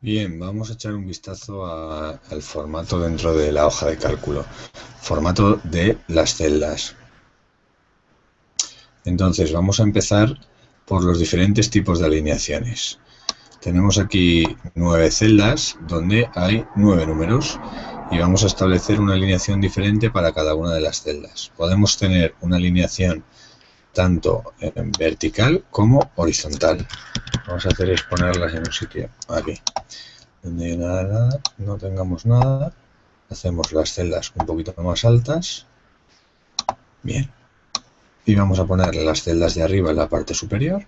Bien, vamos a echar un vistazo al formato dentro de la hoja de cálculo. Formato de las celdas. Entonces, vamos a empezar por los diferentes tipos de alineaciones. Tenemos aquí nueve celdas donde hay nueve números y vamos a establecer una alineación diferente para cada una de las celdas. Podemos tener una alineación tanto en vertical como horizontal. Vamos a hacer es ponerlas en un sitio aquí. Donde nada, nada, no tengamos nada. Hacemos las celdas un poquito más altas. Bien. Y vamos a poner las celdas de arriba en la parte superior.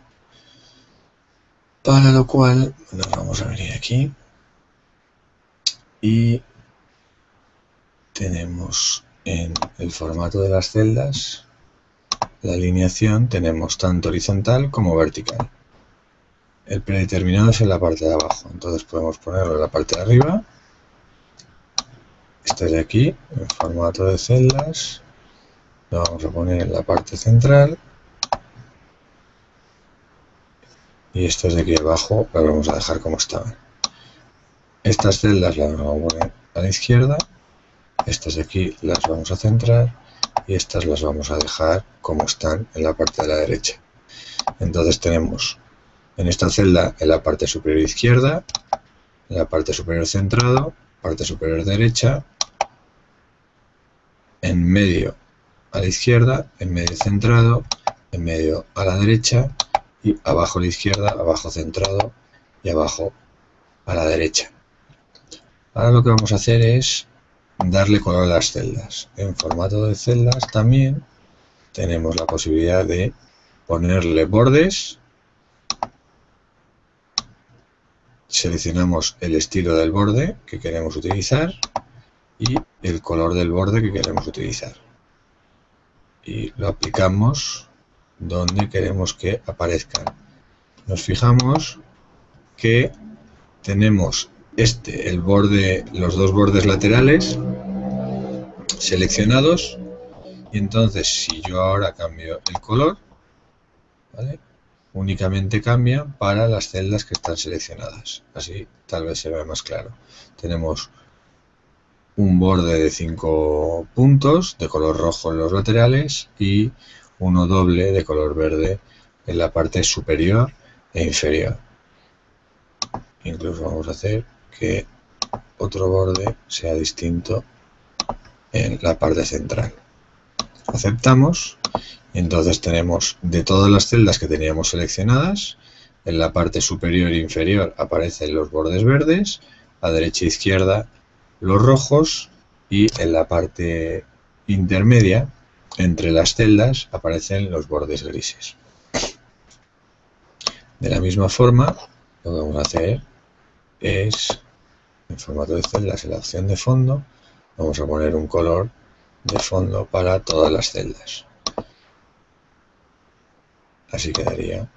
Para lo cual nos vamos a venir aquí. Y tenemos en el formato de las celdas la alineación tenemos tanto horizontal como vertical. El predeterminado es en la parte de abajo, entonces podemos ponerlo en la parte de arriba. Este de aquí, en formato de celdas. Lo vamos a poner en la parte central. Y estos de aquí abajo las vamos a dejar como estaban. Estas celdas las vamos a poner a la izquierda. Estas de aquí las vamos a centrar y estas las vamos a dejar como están en la parte de la derecha. Entonces tenemos en esta celda en la parte superior izquierda, en la parte superior centrado, parte superior derecha, en medio a la izquierda, en medio centrado, en medio a la derecha y abajo a la izquierda, abajo centrado y abajo a la derecha. Ahora lo que vamos a hacer es darle color a las celdas. En formato de celdas también tenemos la posibilidad de ponerle bordes. Seleccionamos el estilo del borde que queremos utilizar y el color del borde que queremos utilizar. Y lo aplicamos donde queremos que aparezcan. Nos fijamos que tenemos este, el borde, los dos bordes laterales seleccionados y entonces si yo ahora cambio el color, únicamente cambia para las celdas que están seleccionadas. Así tal vez se ve más claro. Tenemos un borde de 5 puntos de color rojo en los laterales y uno doble de color verde en la parte superior e inferior. Incluso vamos a hacer que otro borde sea distinto en la parte central. Aceptamos entonces tenemos de todas las celdas que teníamos seleccionadas, en la parte superior e inferior aparecen los bordes verdes, a derecha e izquierda los rojos y en la parte intermedia, entre las celdas, aparecen los bordes grises. De la misma forma, lo que vamos a hacer es en formato de celdas en la opción de fondo vamos a poner un color de fondo para todas las celdas. Así quedaría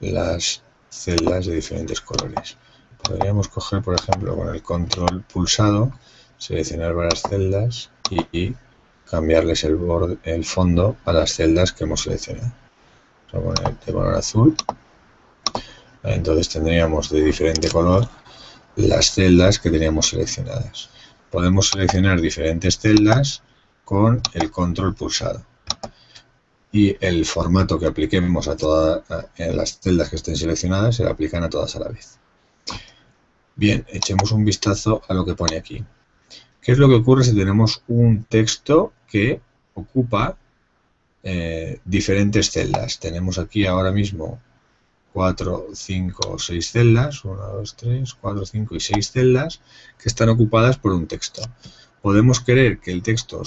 las celdas de diferentes colores. Podríamos coger por ejemplo con el control pulsado seleccionar varias celdas y, cambiarles el, el fondo a las celdas que hemos seleccionado. Vamos a poner de color azul. Entonces tendríamos de diferente color las celdas que teníamos seleccionadas. Podemos seleccionar diferentes celdas con el control pulsado. Y el formato que apliquemos a todas las celdas que estén seleccionadas se aplican a todas a la vez. Bien, echemos un vistazo a lo que pone aquí. ¿Qué es lo que ocurre si tenemos un texto que ocupa eh, diferentes celdas? Tenemos aquí ahora mismo 4, 5 o 6 celdas, 1, 2, 3, 4, 5 y 6 celdas que están ocupadas por un texto. Podemos querer que el texto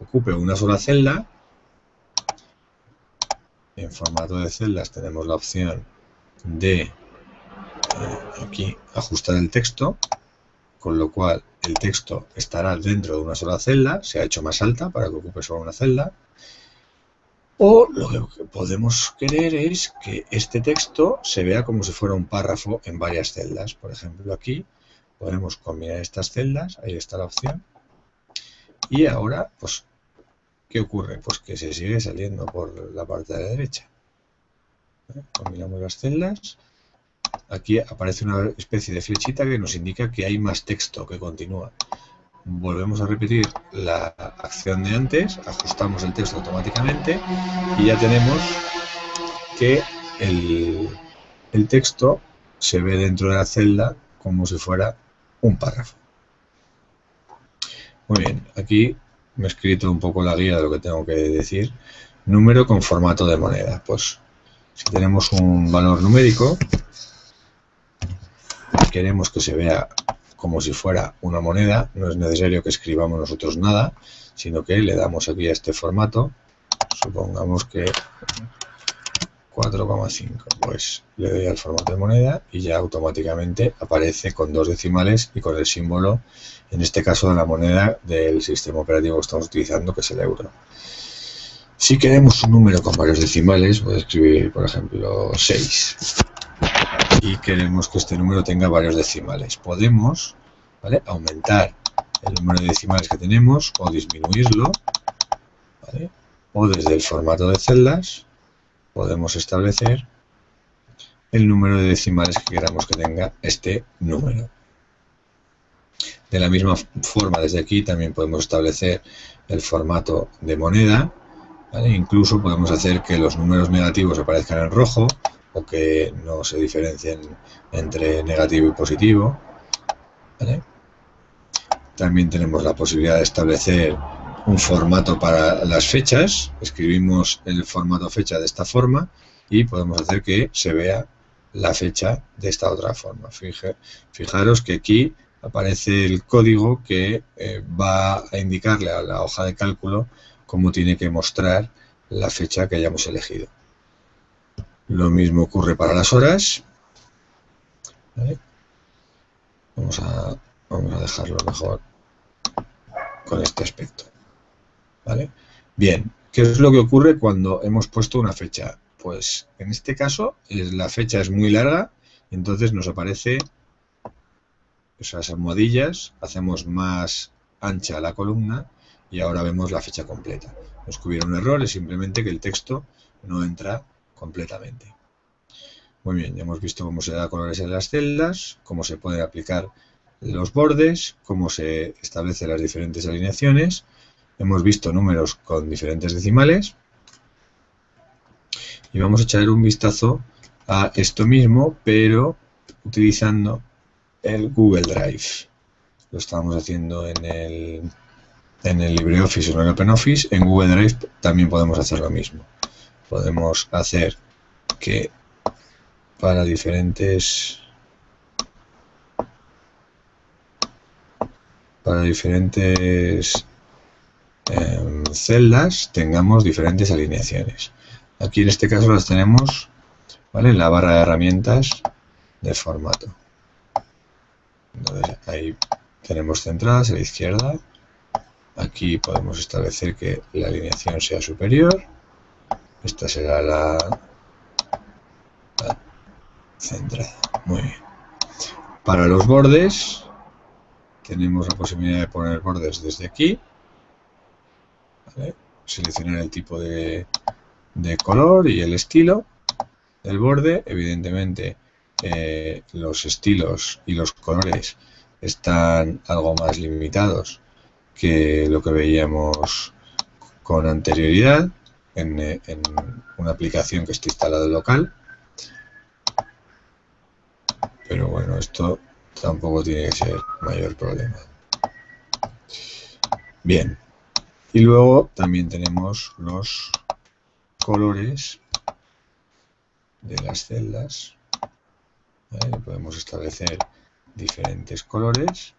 ocupe una sola celda. En formato de celdas tenemos la opción de eh, aquí ajustar el texto, con lo cual el texto estará dentro de una sola celda, se ha hecho más alta para que ocupe solo una celda. O lo que podemos querer es que este texto se vea como si fuera un párrafo en varias celdas. Por ejemplo, aquí podemos combinar estas celdas, ahí está la opción. Y ahora, pues, ¿qué ocurre? Pues que se sigue saliendo por la parte de la derecha. ¿Eh? Combinamos las celdas aquí aparece una especie de flechita que nos indica que hay más texto que continúa. Volvemos a repetir la acción de antes, ajustamos el texto automáticamente y ya tenemos que el, el texto se ve dentro de la celda como si fuera un párrafo. Muy bien, aquí me he escrito un poco la guía de lo que tengo que decir. Número con formato de moneda. Pues si tenemos un valor numérico, queremos que se vea como si fuera una moneda, no es necesario que escribamos nosotros nada, sino que le damos aquí a este formato, supongamos que 4,5. Pues le doy al formato de moneda y ya automáticamente aparece con dos decimales y con el símbolo, en este caso de la moneda del sistema operativo que estamos utilizando, que es el euro. Si queremos un número con varios decimales, voy a escribir, por ejemplo, 6. Y queremos que este número tenga varios decimales. Podemos aumentar el número de decimales que tenemos o disminuirlo. O desde el formato de celdas podemos establecer el número de decimales que queramos que tenga este número. De la misma forma, desde aquí también podemos establecer el formato de moneda. Incluso podemos hacer que los números negativos aparezcan en rojo o que no se diferencien entre negativo y positivo. También tenemos la posibilidad de establecer un formato para las fechas, escribimos el formato fecha de esta forma y podemos hacer que se vea la fecha de esta otra forma. fijaros que aquí aparece el código que eh, va a indicarle a la hoja de cálculo cómo tiene que mostrar la fecha que hayamos elegido. Lo mismo ocurre para las horas. Vamos, a, dejarlo mejor con este aspecto. ¿Vale? Bien, ¿qué es lo que ocurre cuando hemos puesto una fecha? Pues en este caso la fecha es muy larga, entonces nos aparece esas almohadillas, hacemos más ancha la columna y ahora vemos la fecha completa. Nos que hubiera un error es simplemente que el texto no entra completamente. Muy bien, ya hemos visto cómo se da colores en las celdas, cómo se pueden aplicar los bordes, cómo se establecen las diferentes alineaciones hemos visto números con diferentes decimales y vamos a echar un vistazo a esto mismo, pero utilizando el Google Drive. Lo estamos haciendo en el, en el LibreOffice o en el OpenOffice. En Google Drive también podemos hacer lo mismo. Podemos hacer que para diferentes para diferentes celdas tengamos diferentes alineaciones. Aquí en este caso las tenemos en la barra de herramientas de formato. ahí tenemos centradas a la izquierda. Aquí podemos establecer que la alineación sea superior. Esta será la, centrada. Muy bien. Para los bordes tenemos la posibilidad de poner bordes desde aquí seleccionar el tipo de, color y el estilo del borde. Evidentemente eh, los estilos y los colores están algo más limitados que lo que veíamos con anterioridad en, una aplicación que está instalada local. Pero bueno, esto tampoco tiene que ser mayor problema. Bien, y luego también tenemos los colores de las celdas. Podemos establecer diferentes colores.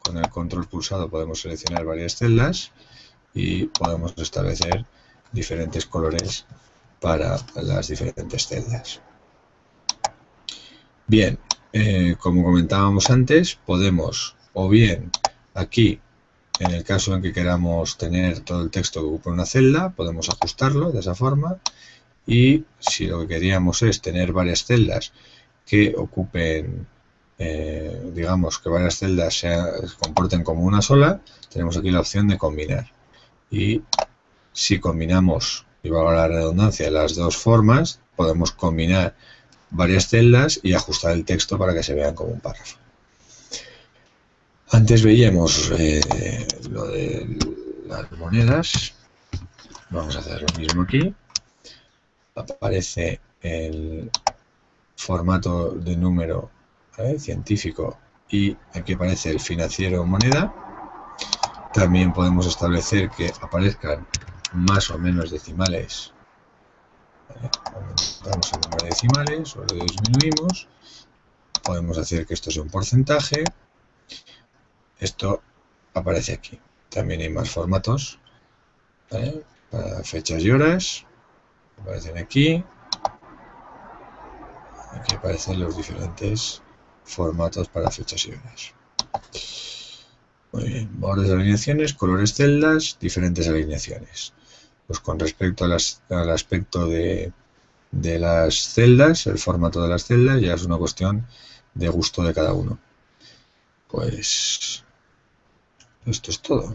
Con el control pulsado podemos seleccionar varias celdas y podemos establecer diferentes colores para las diferentes celdas. Bien, eh, como comentábamos antes, podemos o bien aquí en el caso en que queramos tener todo el texto que ocupa una celda, podemos ajustarlo de esa forma. Y si lo que queríamos es tener varias celdas que ocupen, eh, digamos, que varias celdas se comporten como una sola, tenemos aquí la opción de combinar. Y si combinamos, y valga la redundancia, las dos formas, podemos combinar varias celdas y ajustar el texto para que se vean como un párrafo. Antes veíamos eh, lo de las monedas. Vamos a hacer lo mismo aquí. Aparece el formato de número científico y aquí aparece el financiero moneda. También podemos establecer que aparezcan más o menos decimales. Aumentamos el número de decimales o lo disminuimos. Podemos hacer que esto sea un porcentaje. Esto aparece aquí. También hay más formatos para fechas y horas. Aparecen aquí. Aquí aparecen los diferentes formatos para fechas y horas. Muy bien, bordes de alineaciones, colores celdas, diferentes alineaciones. Pues con respecto al aspecto de, de las celdas, el formato de las celdas, ya es una cuestión de gusto de cada uno. Pues esto es todo.